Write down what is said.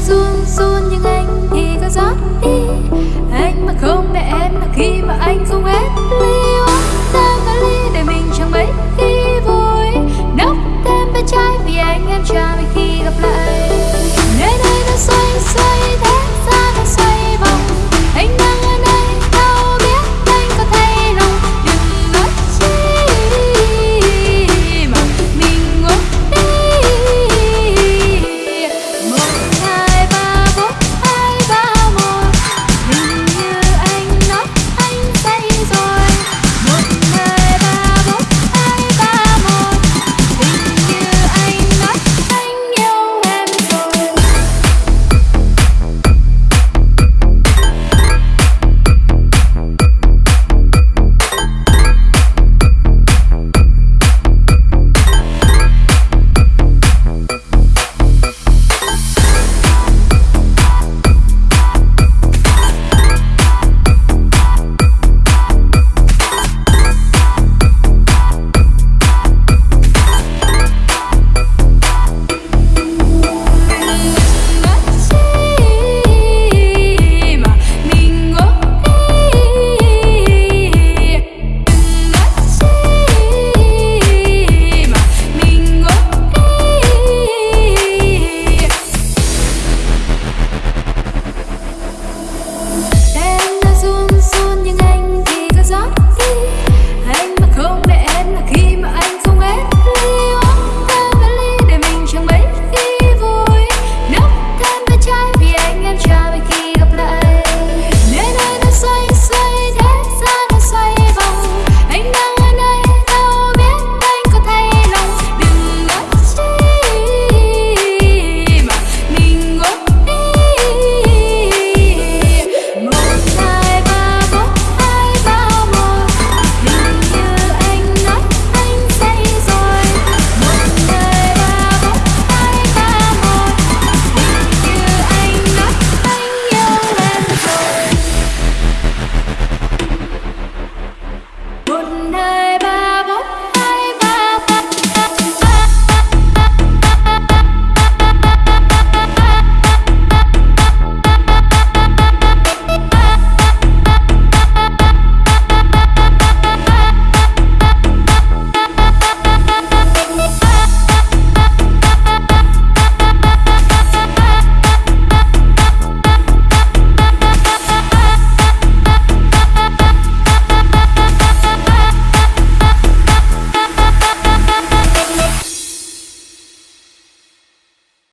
run run nhưng anh thì có rót đi.